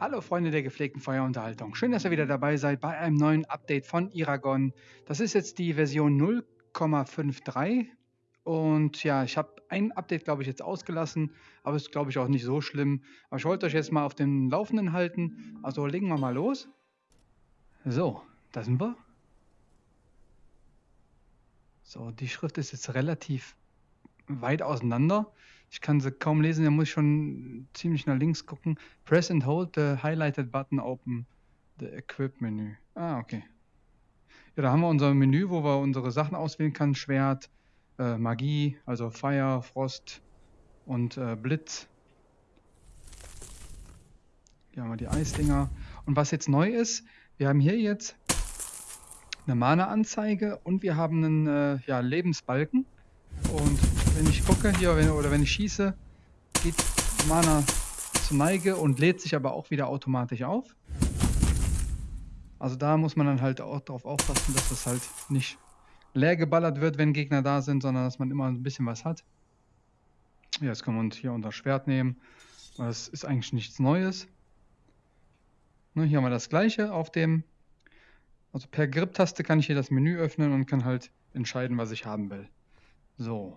Hallo Freunde der gepflegten Feuerunterhaltung. Schön, dass ihr wieder dabei seid bei einem neuen Update von Iragon. Das ist jetzt die Version 0,53 und ja, ich habe ein Update, glaube ich, jetzt ausgelassen, aber ist, glaube ich, auch nicht so schlimm. Aber ich wollte euch jetzt mal auf dem Laufenden halten, also legen wir mal los. So, da sind wir. So, die Schrift ist jetzt relativ weit auseinander. Ich kann sie kaum lesen, da muss ich schon ziemlich nach links gucken. Press and hold the highlighted button open the equip Menü. Ah, okay. Ja, da haben wir unser Menü, wo wir unsere Sachen auswählen können. Schwert, äh, Magie, also Feuer, Frost und äh, Blitz. Hier haben wir die Eisdinger. Und was jetzt neu ist, wir haben hier jetzt eine Mana-Anzeige und wir haben einen äh, ja, Lebensbalken. Und wenn ich gucke hier wenn, oder wenn ich schieße, geht Mana zur Neige und lädt sich aber auch wieder automatisch auf. Also da muss man dann halt auch darauf aufpassen, dass das halt nicht leer geballert wird, wenn Gegner da sind, sondern dass man immer ein bisschen was hat. Ja, jetzt können wir uns hier unser Schwert nehmen. Das ist eigentlich nichts Neues. Ne, hier haben wir das gleiche auf dem. Also per Grip-Taste kann ich hier das Menü öffnen und kann halt entscheiden, was ich haben will. So.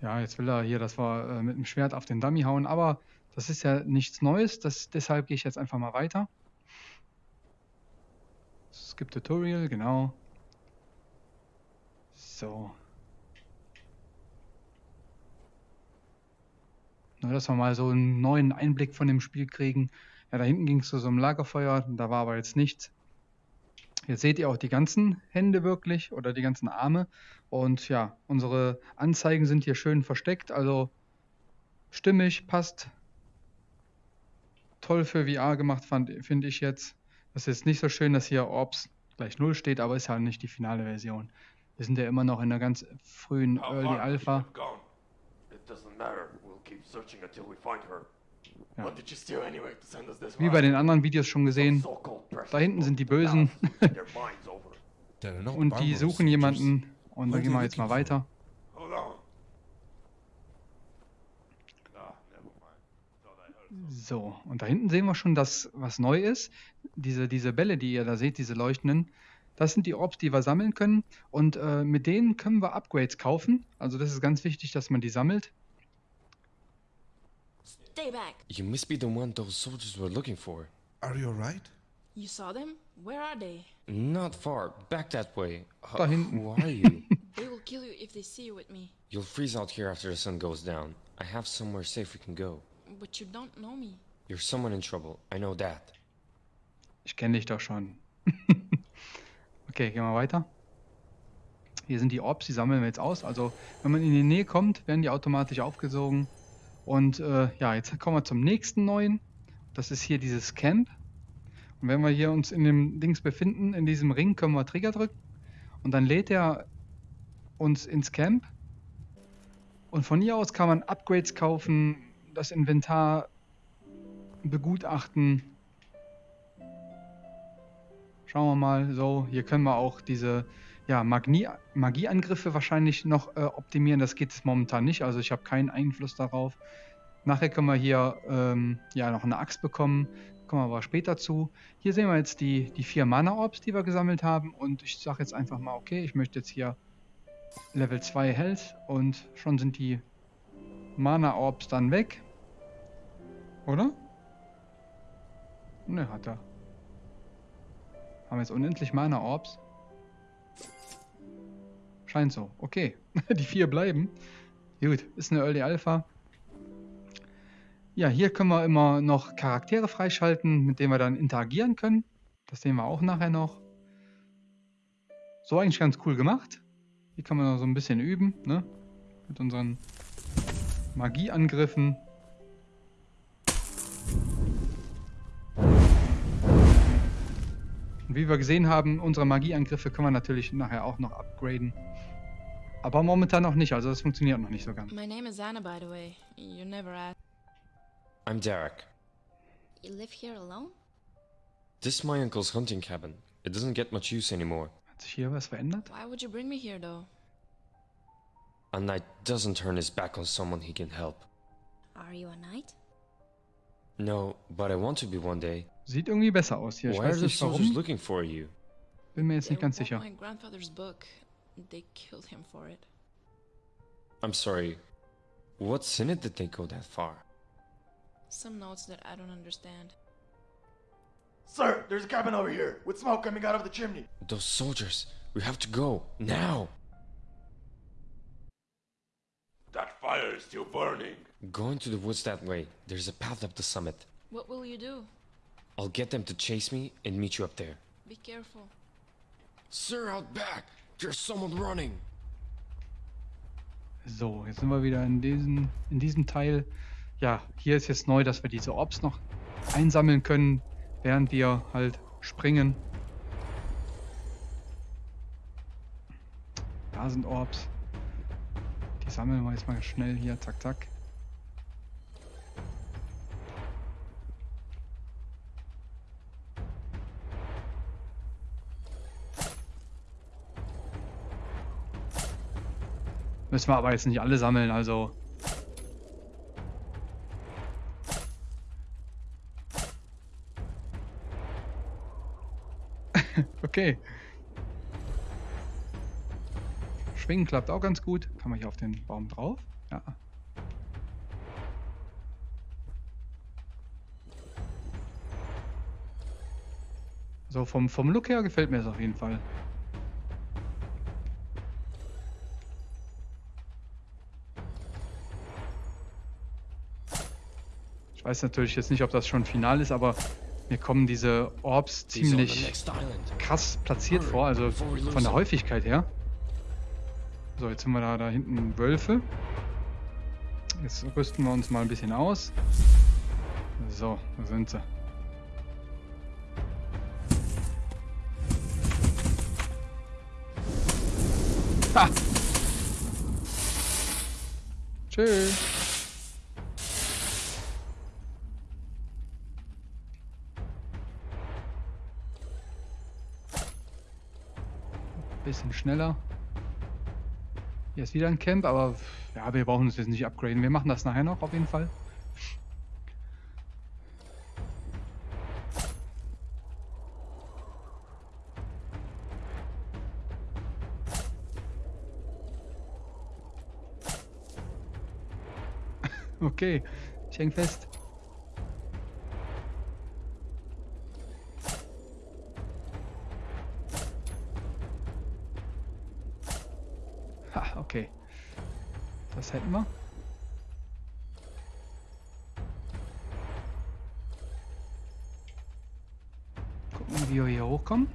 Ja, jetzt will er hier, dass wir äh, mit dem Schwert auf den Dummy hauen, aber das ist ja nichts Neues, das, deshalb gehe ich jetzt einfach mal weiter. Skip Tutorial, genau. So. Nur, dass wir mal so einen neuen Einblick von dem Spiel kriegen. Ja, da hinten ging es zu so einem Lagerfeuer, da war aber jetzt nichts. Jetzt seht ihr auch die ganzen Hände wirklich oder die ganzen Arme. Und ja, unsere Anzeigen sind hier schön versteckt, also stimmig, passt. Toll für VR gemacht, finde ich jetzt. Das ist jetzt nicht so schön, dass hier Orbs gleich 0 steht, aber ist ja nicht die finale Version. Wir sind ja immer noch in der ganz frühen Early Alpha. Ja. Wie bei den anderen Videos schon gesehen, da hinten sind die Bösen. und die suchen jemanden. Und dann gehen wir jetzt mal weiter. So, und da hinten sehen wir schon, dass was neu ist. Diese, diese Bälle, die ihr da seht, diese leuchtenden, das sind die Orbs, die wir sammeln können. Und äh, mit denen können wir Upgrades kaufen. Also das ist ganz wichtig, dass man die sammelt. Stay back. You must be the one those soldiers were looking for. Are you alright? You saw them? Where are they? Not far. Back that way. Da hinten. Who are you? they will kill you if they see you with me. You'll freeze out here after the sun goes down. I have somewhere safe we can go. But you don't know me. You're someone in trouble. I know that. Ich kenne dich doch schon. okay, gehen wir weiter. Hier sind die Orbs, die sammeln wir jetzt aus. Also, wenn man in die Nähe kommt, werden die automatisch aufgesogen. Und äh, ja, jetzt kommen wir zum nächsten neuen. Das ist hier dieses Camp. Und wenn wir hier uns in dem Dings befinden, in diesem Ring, können wir Trigger drücken. Und dann lädt er uns ins Camp. Und von hier aus kann man Upgrades kaufen, das Inventar begutachten. Schauen wir mal, so, hier können wir auch diese ja, Magie Magieangriffe wahrscheinlich noch äh, optimieren. Das geht momentan nicht, also ich habe keinen Einfluss darauf. Nachher können wir hier ähm, ja noch eine Axt bekommen, kommen wir aber später zu. Hier sehen wir jetzt die, die vier Mana-Orbs, die wir gesammelt haben und ich sage jetzt einfach mal, okay, ich möchte jetzt hier Level 2 Health und schon sind die Mana-Orbs dann weg. Oder? Ne, hat er. Haben wir jetzt unendlich Mana-Orbs. Scheint so. Okay. Die vier bleiben. Gut, ist eine Early Alpha. Ja, hier können wir immer noch Charaktere freischalten, mit denen wir dann interagieren können. Das sehen wir auch nachher noch. So eigentlich ganz cool gemacht. Hier kann man noch so ein bisschen üben, ne? Mit unseren Magieangriffen. Wie wir gesehen haben, unsere Magieangriffe können wir natürlich nachher auch noch upgraden. Aber momentan noch nicht, also das funktioniert noch nicht so ganz. My name is Anna, by the way. You never asked. I'm Derek. You live here alone? This is my uncle's hunting cabin. It doesn't get much use anymore. Hat sich hier was verändert? Why would you bring me here, though? A knight doesn't turn his back on someone he can help. Are you a knight? No, but I want to be one day. Sieht irgendwie besser aus hier. Ich Why are weiß the nicht soldiers warum. looking for you? Bin mir jetzt They nicht ganz sicher. my grandfather's book. They killed him for it. I'm sorry. What's in it that they go that far? Some notes that I don't understand. Sir, there's a cabin over here with smoke coming out of the chimney. Those soldiers. We have to go. Now! That fire is still burning. Go into the woods that way. There's a path up the summit. What will you do? I'll get them to chase me and meet you up there. Be careful. Sir, out back! There's someone running! So, jetzt sind wir wieder in diesem, in diesem Teil. Ja, hier ist jetzt neu, dass wir diese Orbs noch einsammeln können, während wir halt springen. Da sind Orbs. Die sammeln wir jetzt mal schnell hier. Zack, zack. Müssen wir aber jetzt nicht alle sammeln, also. okay. Schwingen klappt auch ganz gut. Kann man hier auf den Baum drauf? Ja. So, vom, vom Look her gefällt mir das auf jeden Fall. Weiß natürlich jetzt nicht, ob das schon final ist, aber mir kommen diese Orbs ziemlich krass platziert vor, also von der Häufigkeit her. So, jetzt sind wir da, da hinten Wölfe. Jetzt rüsten wir uns mal ein bisschen aus. So, da sind sie. Ha! Tschüss. Schneller. Hier ist wieder ein Camp, aber ja, wir brauchen uns jetzt nicht upgraden. Wir machen das nachher noch auf jeden Fall. Okay, ich häng fest. Das hätten wir. Gucken, wie wir hier hochkommen.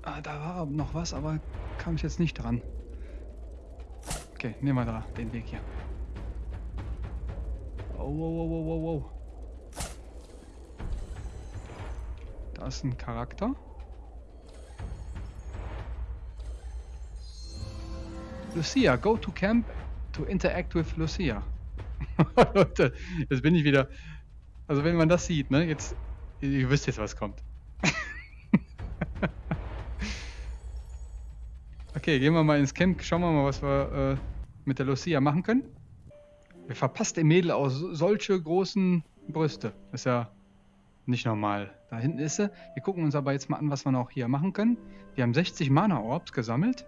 Ah, da war noch was, aber kam ich jetzt nicht dran. Okay, nehmen wir da den Weg hier. Oh, oh, oh, oh, oh, oh. Ist ein Charakter. Lucia, go to camp to interact with Lucia. Leute, jetzt bin ich wieder. Also wenn man das sieht, ne, jetzt, ihr wisst jetzt, was kommt. okay, gehen wir mal ins Camp, schauen wir mal, was wir äh, mit der Lucia machen können. Wer verpasst dem Mädel aus solche großen Brüste? Ist ja nicht normal. Da hinten ist sie. Wir gucken uns aber jetzt mal an, was wir noch hier machen können. Wir haben 60 Mana-Orbs gesammelt.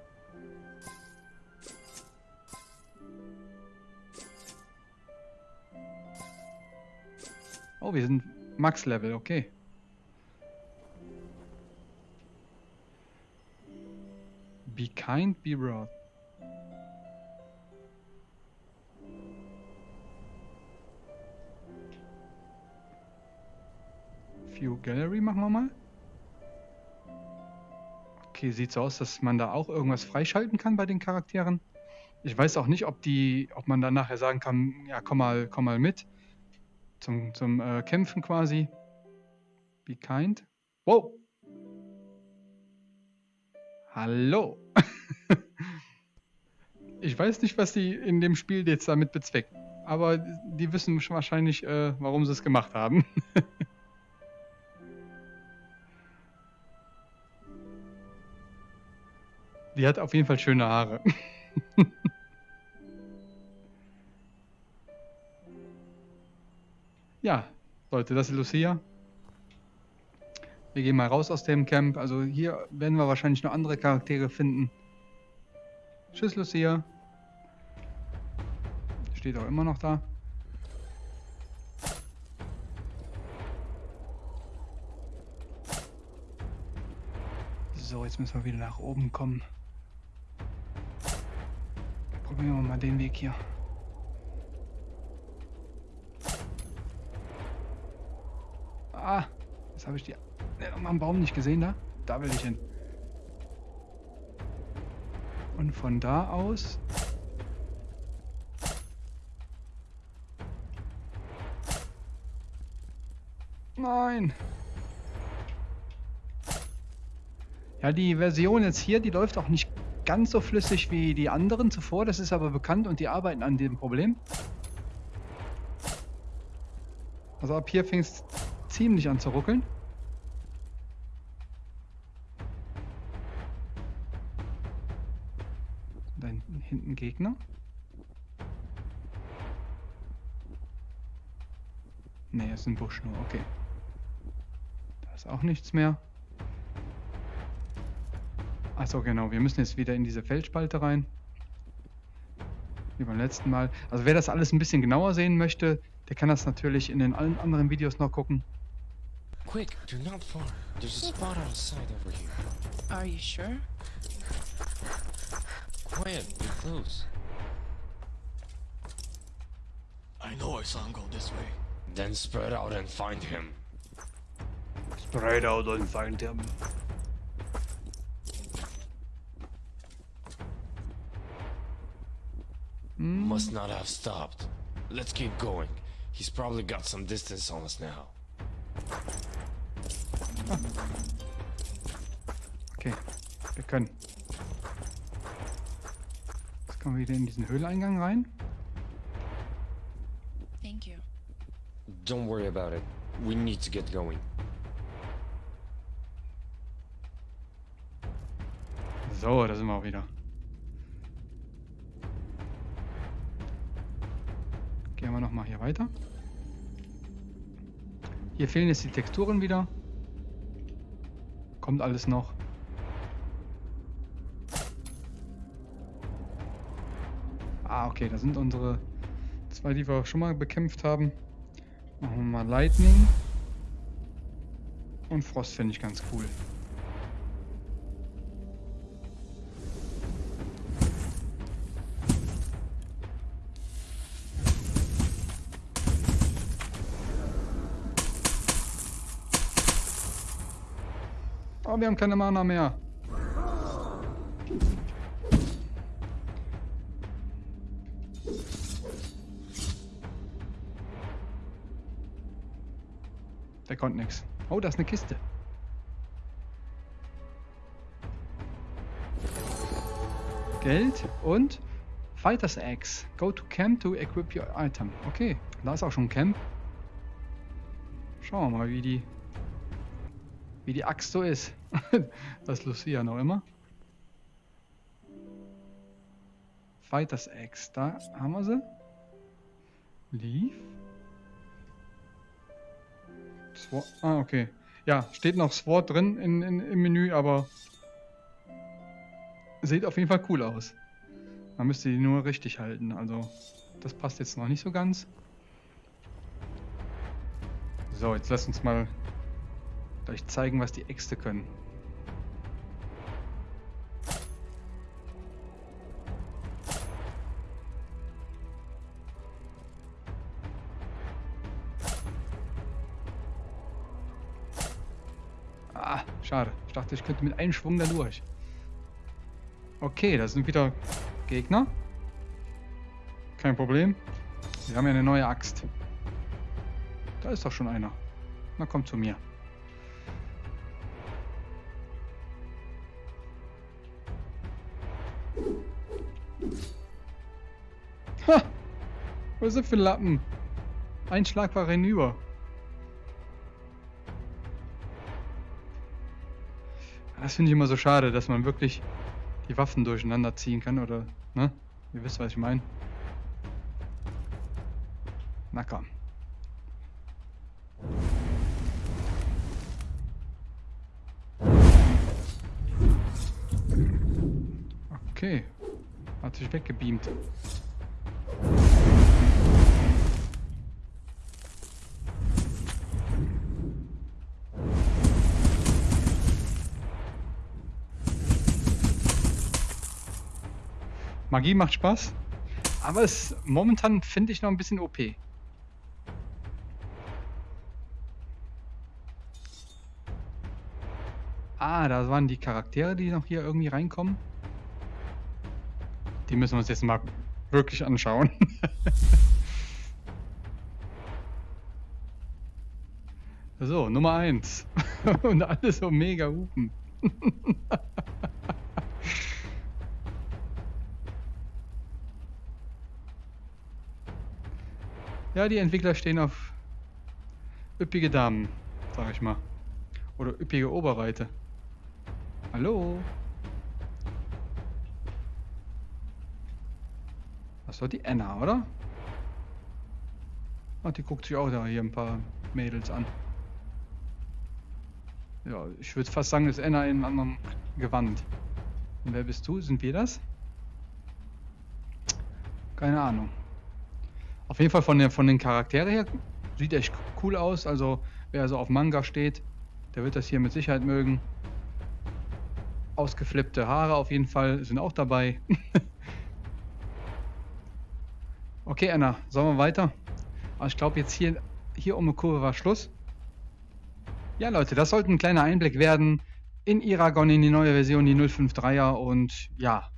Oh, wir sind Max-Level, okay. Be kind, be wrath. Gallery machen wir mal. Okay, sieht so aus, dass man da auch irgendwas freischalten kann bei den Charakteren. Ich weiß auch nicht, ob die, ob man dann nachher sagen kann, ja, komm mal, komm mal mit. Zum, zum äh, Kämpfen quasi. Be kind. Wow. Hallo. ich weiß nicht, was die in dem Spiel jetzt damit bezwecken. Aber die wissen wahrscheinlich, äh, warum sie es gemacht haben. Die hat auf jeden Fall schöne Haare. ja, Leute, das ist Lucia. Wir gehen mal raus aus dem Camp. Also hier werden wir wahrscheinlich noch andere Charaktere finden. Tschüss, Lucia. Steht auch immer noch da. So, jetzt müssen wir wieder nach oben kommen. Probieren wir mal den Weg hier. Ah, jetzt habe ich die äh, am Baum nicht gesehen da. Da will ich hin. Und von da aus Nein. Ja, die Version jetzt hier, die läuft auch nicht ganz so flüssig wie die anderen zuvor. Das ist aber bekannt und die arbeiten an dem Problem. Also ab hier fing es ziemlich an zu ruckeln. Da hinten Gegner. Ne, ist ein Busch nur, okay. Da ist auch nichts mehr. Achso, genau. Wir müssen jetzt wieder in diese Feldspalte rein. Wie beim letzten Mal. Also wer das alles ein bisschen genauer sehen möchte, der kann das natürlich in den allen anderen Videos noch gucken. Quick, do not far. There's a spot outside over here. Are you sure? Quiet, be close. I know I saw him go this way. Then spread out and find him. Spread out and find him. Must not have stopped. Let's keep going. He's probably got some distance on us now. Okay, wir können. Jetzt kommen wir wieder in diesen Höhleingang rein. Thank you. Don't worry about it. We need to get going. So, da sind wir auch wieder. Nochmal hier weiter. Hier fehlen jetzt die Texturen wieder. Kommt alles noch. Ah, okay, da sind unsere zwei, die wir schon mal bekämpft haben. Machen wir mal Lightning. Und Frost finde ich ganz cool. Wir haben keine Mana mehr. Der konnte nichts. Oh, da ist eine Kiste. Geld und Fighters Axe. Go to camp to equip your item. Okay, da ist auch schon ein Camp. Schauen wir mal, wie die wie die Axt so ist. das Lucia noch immer. Fighters Axe, da haben wir sie. Leaf. Sword. Ah, okay. Ja, steht noch Sword drin in, in, im Menü, aber sieht auf jeden Fall cool aus. Man müsste die nur richtig halten, also das passt jetzt noch nicht so ganz. So, jetzt lass uns mal euch zeigen, was die Äxte können. Ah, schade. Ich dachte, ich könnte mit einem Schwung da durch. Okay, da sind wieder Gegner. Kein Problem. Wir haben ja eine neue Axt. Da ist doch schon einer. Na, komm zu mir. Ha! Was ist das für ein Lappen? Ein Schlag war hinüber. Das finde ich immer so schade, dass man wirklich die Waffen durcheinander ziehen kann oder, ne? Ihr wisst, was ich meine. Na komm. Okay. Hat sich weggebeamt. Magie macht Spaß, aber es momentan finde ich noch ein bisschen OP. Ah, da waren die Charaktere, die noch hier irgendwie reinkommen. Die müssen wir uns jetzt mal wirklich anschauen. so, Nummer 1. Und alle so mega hupen. ja, die Entwickler stehen auf üppige Damen, sag ich mal. Oder üppige Oberweite. Hallo? Das doch die Anna, oder? Ah, die guckt sich auch da hier ein paar Mädels an. Ja, ich würde fast sagen, das ist Anna in einem anderen Gewand. Und wer bist du? Sind wir das? Keine Ahnung. Auf jeden Fall von, der, von den Charakteren her sieht echt cool aus. Also wer so auf Manga steht, der wird das hier mit Sicherheit mögen. Ausgeflippte Haare auf jeden Fall sind auch dabei. okay, Anna, sollen wir weiter? Aber ich glaube jetzt hier, hier um die Kurve war Schluss. Ja, Leute, das sollte ein kleiner Einblick werden in Iragon, in die neue Version, die 053er. Und ja,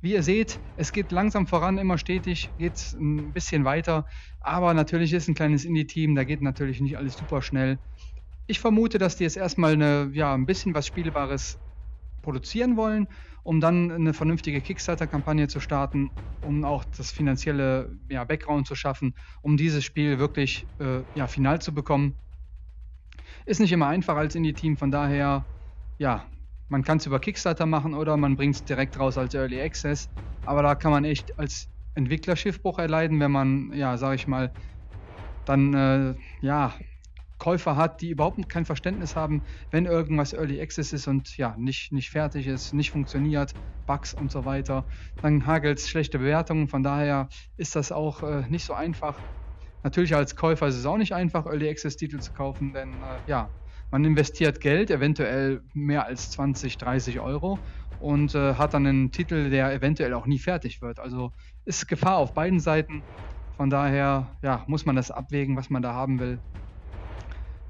wie ihr seht, es geht langsam voran, immer stetig, geht ein bisschen weiter. Aber natürlich ist ein kleines Indie-Team, da geht natürlich nicht alles super schnell. Ich vermute, dass die jetzt erstmal eine, ja, ein bisschen was Spielbares produzieren wollen, um dann eine vernünftige Kickstarter-Kampagne zu starten, um auch das finanzielle ja, Background zu schaffen, um dieses Spiel wirklich äh, ja, final zu bekommen. Ist nicht immer einfach als Indie-Team, von daher, ja, man kann es über Kickstarter machen oder man bringt es direkt raus als Early Access, aber da kann man echt als Entwickler Schiffbruch erleiden, wenn man, ja, sag ich mal, dann, äh, ja, Käufer hat, die überhaupt kein Verständnis haben, wenn irgendwas Early Access ist und ja, nicht, nicht fertig ist, nicht funktioniert, Bugs und so weiter, dann hagelt es schlechte Bewertungen. Von daher ist das auch äh, nicht so einfach. Natürlich als Käufer ist es auch nicht einfach, Early Access Titel zu kaufen, denn äh, ja, man investiert Geld, eventuell mehr als 20, 30 Euro und äh, hat dann einen Titel, der eventuell auch nie fertig wird. Also ist Gefahr auf beiden Seiten. Von daher ja, muss man das abwägen, was man da haben will.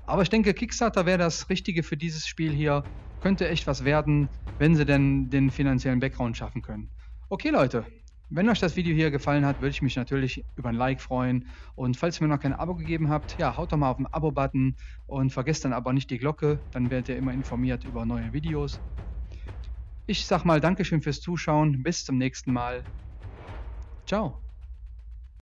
Aber ich denke, Kickstarter wäre das Richtige für dieses Spiel hier. Könnte echt was werden, wenn sie denn den finanziellen Background schaffen können. Okay, Leute. Wenn euch das Video hier gefallen hat, würde ich mich natürlich über ein Like freuen. Und falls ihr mir noch kein Abo gegeben habt, ja, haut doch mal auf den Abo-Button und vergesst dann aber nicht die Glocke, dann werdet ihr immer informiert über neue Videos. Ich sag mal Dankeschön fürs Zuschauen, bis zum nächsten Mal. Ciao.